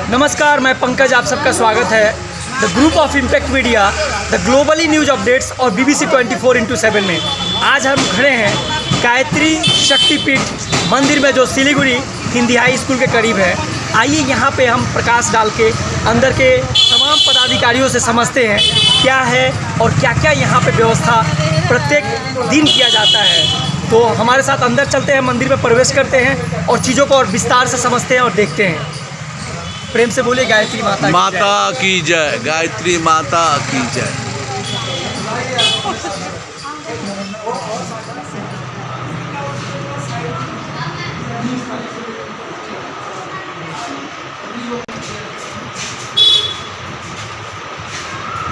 नमस्कार, मैं पंकज, आप सबका स्वागत है। The group of impact media the globally news updates और B B C twenty four into seven में। आज हम खड़े हैं गायत्री शक्तिपीठ मंदिर में, जो सिलीगुड़ी हिंदी हाई स्कूल के करीब है। आइए यहाँ पे हम प्रकाश डाल के, अंदर के तमाम पदाधिकारियों से समझते हैं क्या है और क्या क्या यहाँ पे व्यवस्था प्रत्येक दिन किया जाता है। तो हमारे साथ अंदर चलते हैं, मंदिर में प्रवेश करते हैं और चीज़ों को और विस्तार से समझते हैं और देखते हैं। प्रेम से बोलिए गायत्री माता माता की जय गायत्री माता की जय।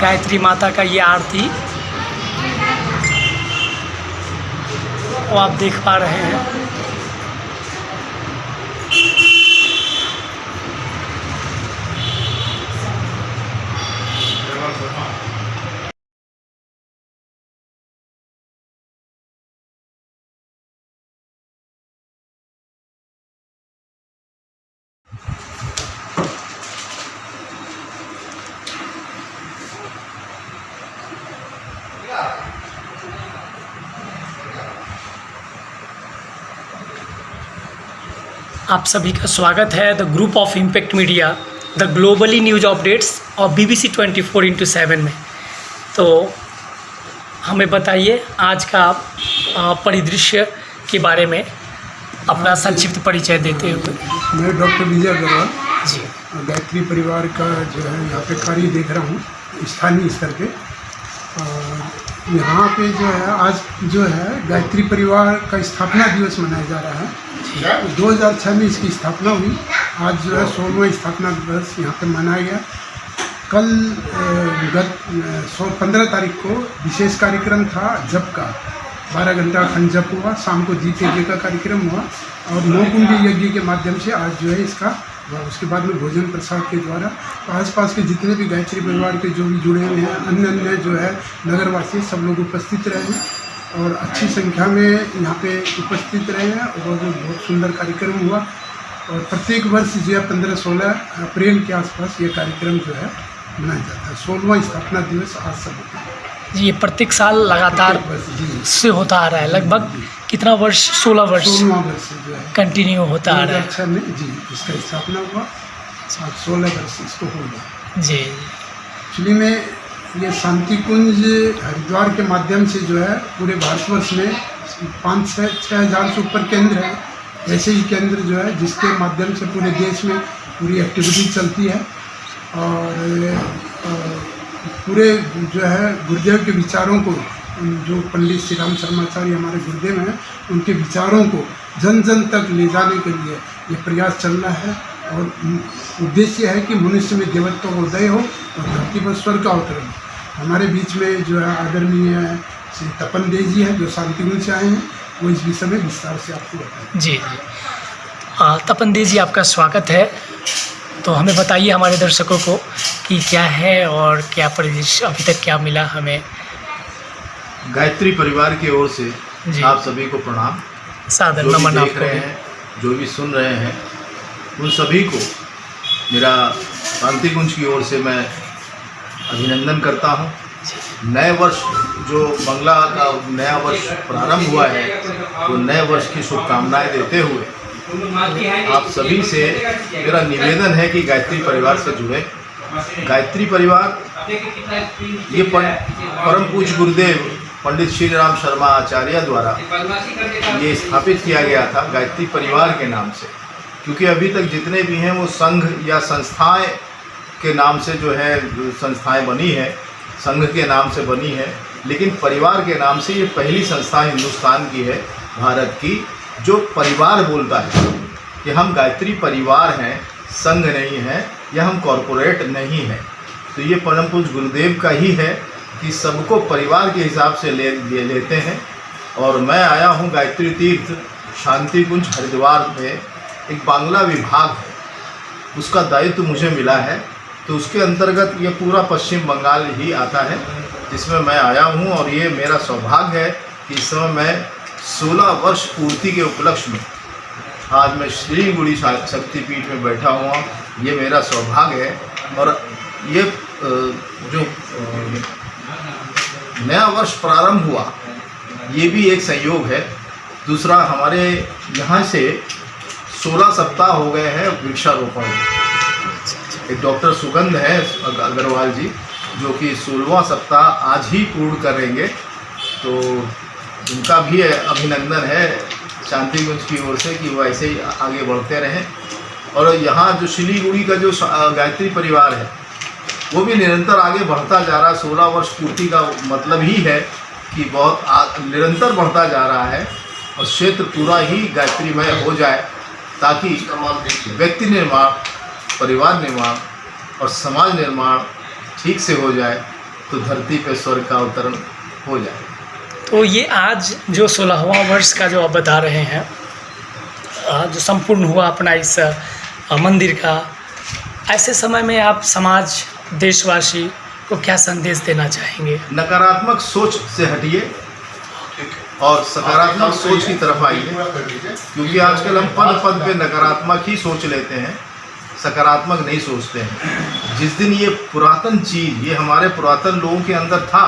गायत्री माता का ये आरती वो आप देख पा रहे हैं। आप सभी का स्वागत है the group of impact media the globally news updates और B B C twenty four into seven में। तो हमें बताइए आज का परिदृश्य के बारे में अपना संक्षिप्त परिचय देते हुए। मैं डॉक्टर विजय अग्रवाल जी। गायत्री परिवार का जो है यहाँ पे कार्य देख रहा हूँ स्थानीय स्तर पे। और यहाँ पे जो है आज जो है गायत्री परिवार का स्थापना दिवस मनाया जा रहा है। दो हज़ार छः में इसकी स्थापना हुई। आज जो है सोलहवां स्थापना दिवस यहाँ पे मनाया गया। कल गत सौ पंद्रह तारीख को विशेष कार्यक्रम था जप का। बारह घंटा अखंड जप हुआ शाम को दीप यज्ञ का कार्यक्रम हुआ। और नौ कुंडी यज्ञ के माध्यम से आज जो है इसका, उसके बाद में भोजन प्रसाद के द्वारा आसपास के जितने भी गायत्री परिवार के जो भी जुड़े हुए हैं, अन्य अन्य जो है नगरवासी सब लोग उपस्थित रहे हैं और अच्छी संख्या में यहाँ पे उपस्थित रहे हैं और बहुत सुंदर कार्यक्रम हुआ और प्रत्येक वर्ष जो है पंद्रह सोलह अप्रैल के आसपास ये कार्यक्रम जो है मनाया जाता है। सोलहवां स्थापना दिवस आज सब ये प्रत्येक साल लगातार से होता आ रहा है। लगभग कितना वर्ष? सोलह वर्ष है। कंटिन्यू होता आ रहा हज़ार छः में जी इसका स्थापना हुआ। सोलह वर्ष इसको हो गया। है जी। एक्चुअली में ये शांति कुंज हरिद्वार के माध्यम से जो है पूरे भारतवर्ष में पाँच छः छः हज़ार से ऊपर केंद्र है। ऐसे ही केंद्र जो है जिसके माध्यम से पूरे देश में पूरी एक्टिविटी चलती है। और अ, पूरे जो है गुरुदेव के विचारों को, जो पंडित श्री राम शर्माचार्य हमारे गुरुदेव हैं, उनके विचारों को जन जन तक ले जाने के लिए ये प्रयास चल रहा है और उद्देश्य है कि मनुष्य में देवत्व का उदय हो और धरती पर स्वर्ग का अवतरण हो। हमारे बीच में जो है आदरणीय श्री तपन देव जी हैं, जो शांतिगुण से आए हैं, वो इस विषय में विस्तार से आपको बताएँ जी। जी तपन देव जी, आपका स्वागत है। तो हमें बताइए हमारे दर्शकों को कि क्या है और क्या परिदृश्य अभी तक क्या मिला हमें। गायत्री परिवार की ओर से आप सभी को प्रणाम। सादर नमन आपको रहे हैं जो भी सुन रहे हैं उन सभी को मेरा शांति कुंज की ओर से मैं अभिनंदन करता हूँ। नए वर्ष जो बंगला का नया वर्ष प्रारंभ हुआ है तो नए वर्ष की शुभकामनाएँ देते हुए आप सभी से मेरा निवेदन है कि गायत्री परिवार से जुड़े। गायत्री परिवार, ये परम पूज गुरुदेव पंडित श्री राम शर्मा आचार्य द्वारा ये स्थापित किया गया था गायत्री परिवार के नाम से। क्योंकि अभी तक जितने भी हैं, वो संघ या संस्थाएँ के नाम से जो है, संस्थाएँ बनी है, संघ के नाम से बनी है, लेकिन परिवार के नाम से ये पहली संस्था हिंदुस्तान की है, भारत की। जो परिवार बोलता है कि हम गायत्री परिवार हैं संघ नहीं है या हम कॉरपोरेट नहीं है। तो ये परम पूज्य गुरुदेव का ही है कि सबको परिवार के हिसाब से ले, ले लेते हैं। और मैं आया हूँ गायत्री तीर्थ शांति कुंज हरिद्वार में एक बांग्ला विभाग है। उसका दायित्व मुझे मिला है। तो उसके अंतर्गत ये पूरा पश्चिम बंगाल ही आता है जिसमें मैं आया हूँ। और ये मेरा सौभाग्य है कि इस समय मैं 16 वर्ष पूर्ति के उपलक्ष्य में आज मैं श्री गुड़ी शक्तिपीठ में बैठा हुआ ये मेरा सौभाग्य है और ये जो नया वर्ष प्रारंभ हुआ, ये भी एक संयोग है। दूसरा, हमारे यहाँ से 16 सप्ताह हो गए हैं वृक्षारोपण। एक डॉक्टर सुगंध है अग्रवाल जी, जो कि सोलवा सप्ताह आज ही पूर्ण करेंगे। तो उनका भी अभिनंदन है शांतिगुंज की ओर से कि वो ऐसे ही आगे बढ़ते रहें। और यहाँ जो सिलीगुड़ी का जो गायत्री परिवार है वो भी निरंतर आगे बढ़ता जा रहा है। सोलह वर्ष पूर्ति का मतलब ही है कि बहुत आ, निरंतर बढ़ता जा रहा है और क्षेत्र पूरा ही गायत्रीमय हो जाए ताकि व्यक्ति निर्माण परिवार निर्माण और समाज निर्माण ठीक से हो जाए तो धरती पर स्वर्ग का अवतरण हो जाए। तो ये आज जो सोलहवां वर्ष का जो आप बता रहे हैं जो संपूर्ण हुआ अपना इस मंदिर का ऐसे समय में आप समाज देशवासी को क्या संदेश देना चाहेंगे? नकारात्मक सोच से हटिए और सकारात्मक सोच की तरफ़ आइए क्योंकि आजकल हम पद पद पे नकारात्मक ही सोच लेते हैं सकारात्मक नहीं सोचते हैं। जिस दिन ये पुरातन चीज़ ये हमारे पुरातन लोगों के अंदर था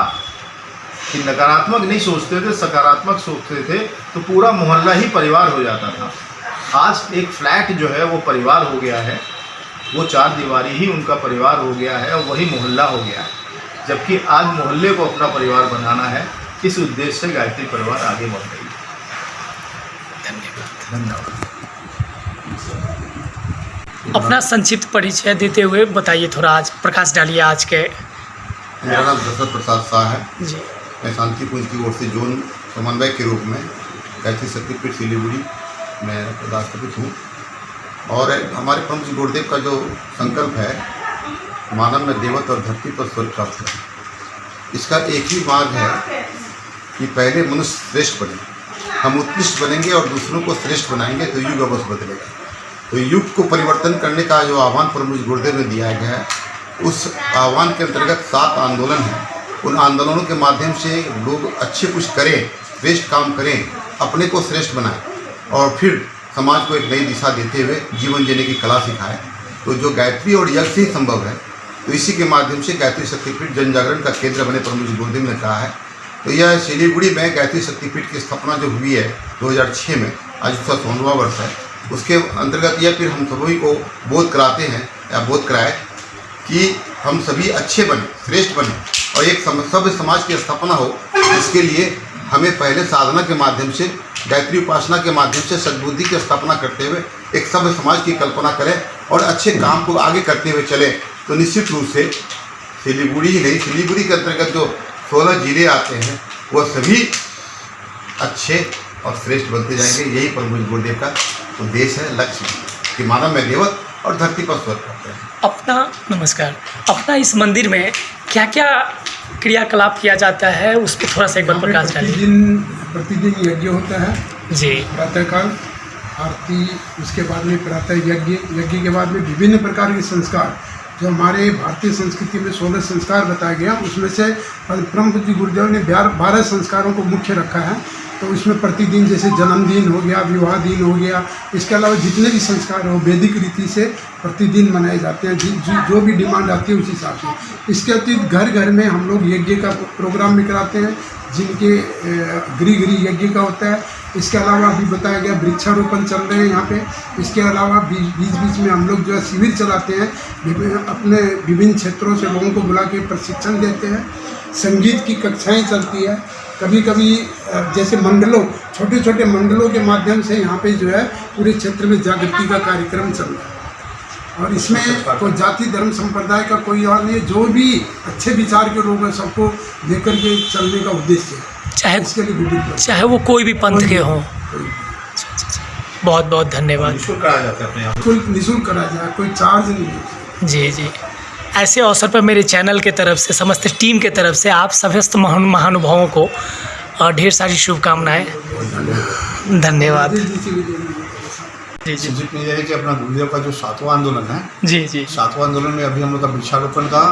कि नकारात्मक नहीं सोचते थे सकारात्मक सोचते थे तो पूरा मोहल्ला ही परिवार हो जाता था। आज एक फ्लैट जो है वो परिवार हो गया है। वो चार दीवारी ही उनका परिवार हो गया है और वही मोहल्ला हो गया है। जबकि आज मोहल्ले को अपना परिवार बनाना है इस उद्देश्य से गायत्री परिवार आगे बढ़ रही है धन्यवाद। धन्यवाद। अपना संक्षिप्त परिचय देते हुए बताइए थोड़ा आज प्रकाश डालिए आज के मेरा नाम दशरथ प्रसाद शाह है। जी। मैं शांति कुंज की ओर से जोन समन्वय के रूप में गायत्री शक्तिपीठ सिलीगुड़ी में राष्ट्रपति हूँ। और हमारे प्रमुख गुरुदेव का जो संकल्प है, मानव में देवत और धरती पर स्वर्ग प्राप्त है इसका एक ही मार्ग है कि पहले मनुष्य श्रेष्ठ बने। हम उत्कृष्ट बनेंगे और दूसरों को श्रेष्ठ बनाएँगे तो युग अवश्य बदलेगा। तो युग को परिवर्तन करने का जो आह्वान प्रमुख गुरुदेव ने दिया गया है, उस आह्वान के अंतर्गत सात आंदोलन हैं। उन आंदोलनों के माध्यम से लोग अच्छे कुछ करें श्रेष्ठ काम करें, अपने को श्रेष्ठ बनाएँ और फिर समाज को एक नई दिशा देते हुए जीवन जीने की कला सिखाएँ। तो जो गायत्री और यज्ञ से ही संभव है तो इसी के माध्यम से गायत्री शक्तिपीठ जन जागरण का केंद्र बने पर मुझे गुरुदेव ने कहा है। तो यह सिलीगुड़ी में गायत्री शक्तिपीठ की स्थापना जो हुई है 2006 में, आज उसका सोलहवां वर्ष है। उसके अंतर्गत यह फिर हम सभी को बोध कराते हैं, या बोध कराए कि हम सभी अच्छे बने, श्रेष्ठ बने। और एक सभ्य समाज की स्थापना हो, इसके लिए हमें पहले साधना के माध्यम से, गायत्री उपासना के माध्यम से, सद्बुद्धि की स्थापना करते हुए एक सभ्य समाज की कल्पना करें और अच्छे काम को आगे करते हुए चलें। तो निश्चित रूप से सिलीगुड़ी ही नहीं, सिलीगुड़ी के अंतर्गत जो सोलह ज़िले आते हैं वह सभी अच्छे और श्रेष्ठ बनते जाएँगे। यही प्रभु गुरुदेव का उद्देश्य है, लक्ष्य कि मानव में देवत और धरती पर स्वर्ग करते हैं अपना, नमस्कार। अपना इस मंदिर में क्या क्या क्रियाकलाप किया जाता है उस पर थोड़ा सा एक बार प्रकाश डालिए। प्रतिदिन प्रतिदिन यज्ञ होता है। जी। प्रातःकाल आरती उसके बाद में प्रातः यज्ञ यज्ञ के बाद में विभिन्न प्रकार के संस्कार। जो हमारे भारतीय संस्कृति में सोलह संस्कार बताया गया उसमें से परम जी गुरुदेव ने बारह संस्कारों को मुख्य रखा है। तो उसमें प्रतिदिन जैसे जन्मदिन हो गया विवाह दिन हो गया इसके अलावा जितने भी संस्कार हो वैदिक रीति से प्रतिदिन मनाए जाते हैं। जि, जि, जो भी डिमांड आती है उस हिसाब से। इसके अतिरिक्त घर घर में हम लोग यज्ञ का प्रोग्राम भी कराते हैं जिनके गृह गृह यज्ञ का होता है। इसके अलावा अभी बताया गया वृक्षारोपण चल रहे हैं यहाँ पे। इसके अलावा बीच बीच में हम लोग जो है शिविर चलाते हैं। अपने विभिन्न क्षेत्रों से लोगों को बुला के प्रशिक्षण देते हैं। संगीत की कक्षाएँ चलती है। कभी कभी जैसे मंडलों छोटे छोटे मंडलों के माध्यम से यहाँ पे जो है पूरे क्षेत्र में जागृति का कार्यक्रम चल रहा है। और इसमें कोई जाति धर्म संप्रदाय का कोई और नहीं है। जो भी अच्छे विचार के लोग हैं सबको लेकर के चलने का उद्देश्य है। चाहे उसके लिए चाहे वो कोई भी पंथ के हों। बहुत बहुत धन्यवाद। निःशुल्क कराया जाता है अपने निःशुल्क निःशुल्क करा जाए कोई चार्ज नहीं है। जी जी। ऐसे अवसर पर मेरे चैनल के तरफ़ से समस्त टीम के तरफ़ से आप समस्त महान महानुभावों को अ, ढेर सारी शुभकामनाएँ। धन्यवाद। जी। जी। यह है कि अपना गुरुदेव का जो सातवां आंदोलन है जी जी। सातवां आंदोलन में अभी हम लोग का वृक्षारोपण का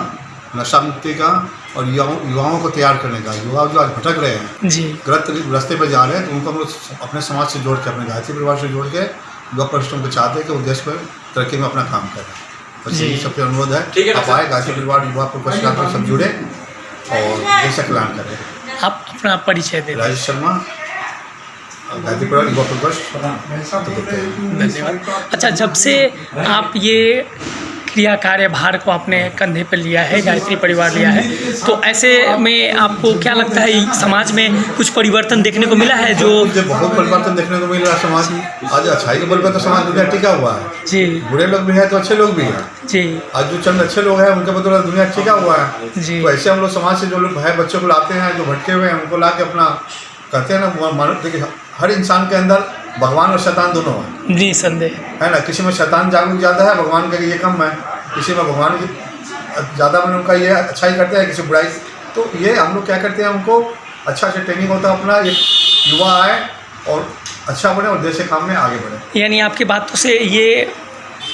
नशा मुक्ति का और युवाओं युवाओं को तैयार करने का युवा जो आज भटक रहे हैं जी। गलत रास्ते पर जा रहे हैं तो उनको हम लोग अपने समाज से जोड़ के अपने गायत्री परिवार से जोड़ के युवा परिश्रम को चाहते हैं कि वो देश पर तरक्की में अपना काम करें। बस जी। यही सबसे अनुरोध है। आप आए गाजी परिवार युवा में सब जुड़े और देश का कल्याण करें। आप अपना परिचय दे। राजेश शर्मा परिवार युवा हैं। उन्नीस धन्यवाद। अच्छा जब से आप ये क्रिया कार्यभार को अपने कंधे पर लिया है गायत्री परिवार लिया है। तो ऐसे में आपको क्या लगता है समाज में कुछ परिवर्तन देखने को मिला है जो मुझे बहुत परिवर्तन देखने को मिल रहा है समाज आज अच्छाई के बल पर तो समाज दुनिया टिका हुआ है। जी। बुरे लोग भी हैं तो अच्छे लोग भी हैं। जी। आज जो चंद अच्छे लोग हैं उनके बदौलत दुनिया टिका हुआ है। जी। तो ऐसे हम लोग समाज से जो लोग भाई बच्चों को लाते हैं जो भटके हुए हैं उनको ला के अपना कहते हैं ना। देखिए हर इंसान के अंदर भगवान और शैतान दोनों है। जी संदेह। है ना? किसी में शैतान जागरूक ज़्यादा है भगवान का ये कम है। किसी में भगवान की ज़्यादा में उनका ये अच्छाई करते हैं किसी बुराई तो ये हम लोग क्या करते हैं उनको अच्छा अच्छा ट्रेनिंग होता है अपना एक युवा आए और अच्छा बने और देश के काम में आगे बढ़े। यानी आपकी बातों से ये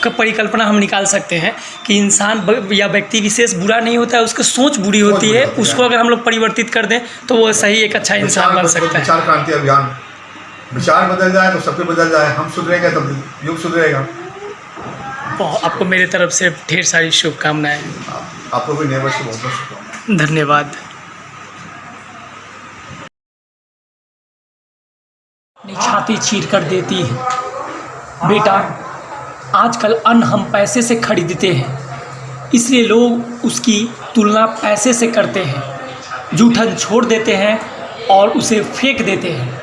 क परिकल्पना हम निकाल सकते हैं कि इंसान या व्यक्ति विशेष बुरा नहीं होता है उसकी सोच बुरी होती है उसको अगर हम लोग परिवर्तित कर दें तो वो सही एक अच्छा इंसान बन सकता है। विचार क्रांति अभियान। विचार बदल जाए तो सब कुछ बदल जाए हम सुधरेंगे तब युग सुधरेगा। आपको मेरे तरफ़ से ढेर सारी शुभकामनाएँ। आपको भी वर्ष की बहुत बहुत शुभकामनाएँ। धन्यवाद। छाती चीर कर देती है। बेटा आजकल अन्न हम पैसे से खरीदते हैं इसलिए लोग उसकी तुलना पैसे से करते हैं। जूठन छोड़ देते हैं और उसे फेंक देते हैं।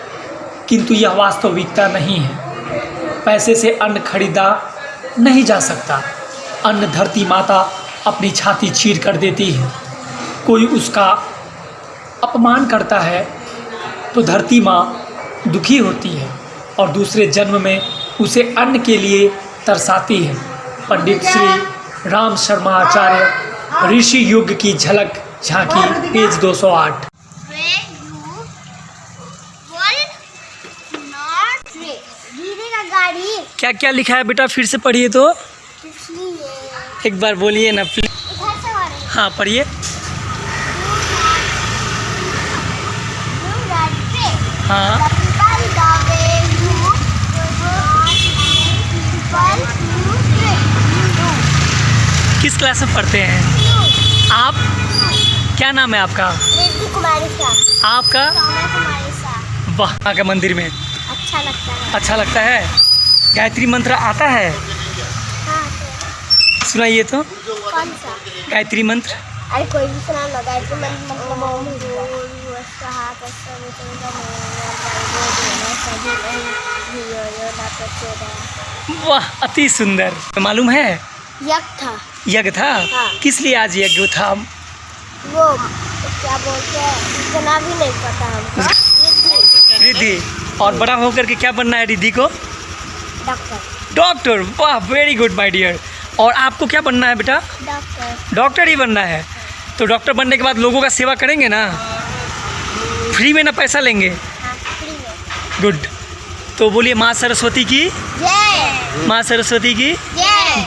किंतु यह वास्तविकता नहीं है। पैसे से अन्न खरीदा नहीं जा सकता। अन्न धरती माता अपनी छाती चीर कर देती है। कोई उसका अपमान करता है तो धरती माँ दुखी होती है और दूसरे जन्म में उसे अन्न के लिए तरसाती है। पंडित श्री राम शर्मा आचार्य, ऋषि युग की झलक झांकी, पेज 208 क्या क्या लिखा है बेटा? फिर से पढ़िए तो। एक बार बोलिए ना प्लीज़ हाँ। पढ़िए. हाँ। किस क्लास में पढ़ते हैं? आप? क्या नाम है आपका? आपका? वहाँ के मंदिर में। अच्छा लगता है। अच्छा लगता है। गायत्री मंत्र आता है हाँ तो सुनाइए तो कौन सा गायत्री मंत्र अरे कोई भी सुना ना गायत्री मंत्र मतलब वाह अति सुंदर मालूम है यज्ञ था यज्ञ था हाँ। किस लिए आज यज्ञ था वो क्या बोलते हैं इतना भी नहीं पता हमको रिद्धि और बड़ा होकर के क्या बनना है रिद्धि को डॉक्टर। डॉक्टर वाह वेरी गुड माय डियर और आपको क्या बनना है बेटा? डॉक्टर। डॉक्टर ही बनना है। तो डॉक्टर बनने के बाद लोगों का सेवा करेंगे ना? फ्री में ना पैसा लेंगे? हाँ फ्री में। गुड तो बोलिए माँ सरस्वती की? माँ सरस्वती की? जय